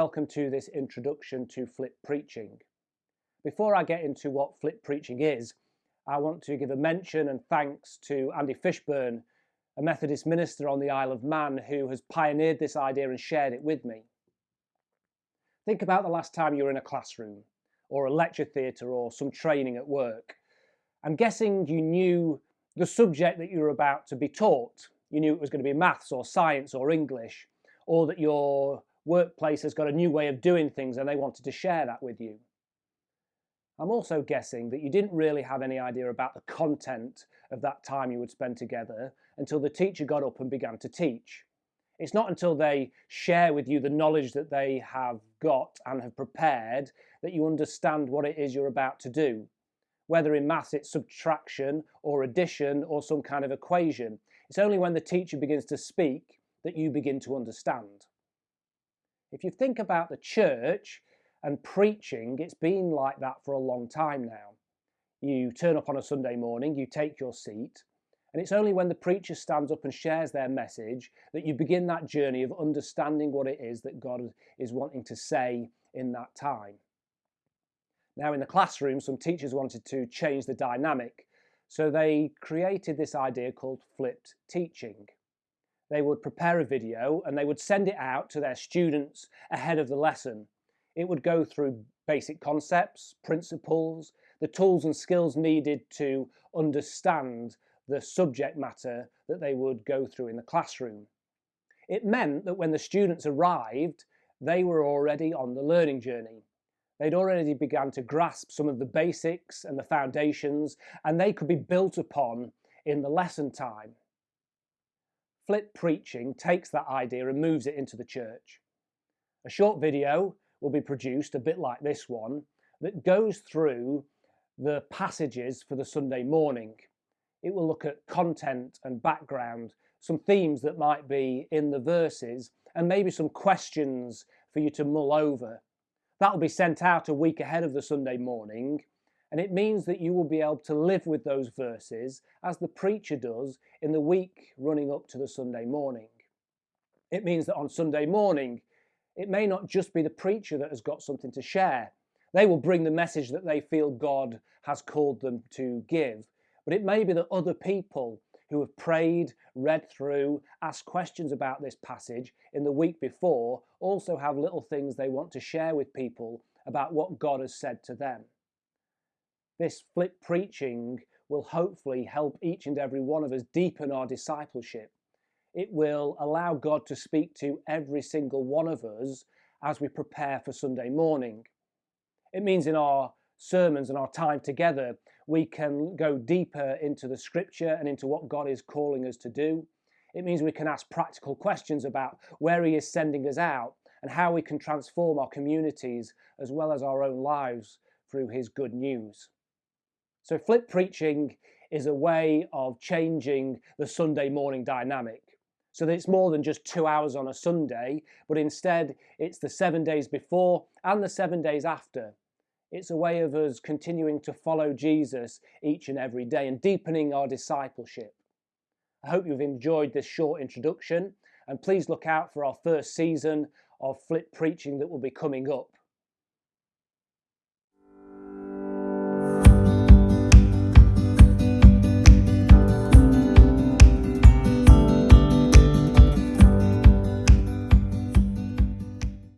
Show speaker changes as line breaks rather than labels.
welcome to this introduction to flip preaching. Before I get into what flip preaching is, I want to give a mention and thanks to Andy Fishburne, a Methodist minister on the Isle of Man who has pioneered this idea and shared it with me. Think about the last time you were in a classroom or a lecture theatre or some training at work. I'm guessing you knew the subject that you were about to be taught. You knew it was going to be maths or science or English, or that your workplace has got a new way of doing things and they wanted to share that with you. I'm also guessing that you didn't really have any idea about the content of that time you would spend together until the teacher got up and began to teach. It's not until they share with you the knowledge that they have got and have prepared that you understand what it is you're about to do. Whether in maths it's subtraction or addition or some kind of equation. It's only when the teacher begins to speak that you begin to understand. If you think about the church and preaching, it's been like that for a long time now. You turn up on a Sunday morning, you take your seat, and it's only when the preacher stands up and shares their message that you begin that journey of understanding what it is that God is wanting to say in that time. Now, in the classroom, some teachers wanted to change the dynamic, so they created this idea called flipped teaching they would prepare a video and they would send it out to their students ahead of the lesson. It would go through basic concepts, principles, the tools and skills needed to understand the subject matter that they would go through in the classroom. It meant that when the students arrived, they were already on the learning journey. They'd already begun to grasp some of the basics and the foundations, and they could be built upon in the lesson time flip preaching takes that idea and moves it into the church. A short video will be produced, a bit like this one, that goes through the passages for the Sunday morning. It will look at content and background, some themes that might be in the verses, and maybe some questions for you to mull over. That will be sent out a week ahead of the Sunday morning, and it means that you will be able to live with those verses as the preacher does in the week running up to the Sunday morning. It means that on Sunday morning, it may not just be the preacher that has got something to share. They will bring the message that they feel God has called them to give. But it may be that other people who have prayed, read through, asked questions about this passage in the week before also have little things they want to share with people about what God has said to them. This flip preaching will hopefully help each and every one of us deepen our discipleship. It will allow God to speak to every single one of us as we prepare for Sunday morning. It means in our sermons and our time together, we can go deeper into the scripture and into what God is calling us to do. It means we can ask practical questions about where He is sending us out and how we can transform our communities as well as our own lives through His good news. So flip preaching is a way of changing the Sunday morning dynamic. So that it's more than just two hours on a Sunday, but instead it's the seven days before and the seven days after. It's a way of us continuing to follow Jesus each and every day and deepening our discipleship. I hope you've enjoyed this short introduction and please look out for our first season of flip preaching that will be coming up.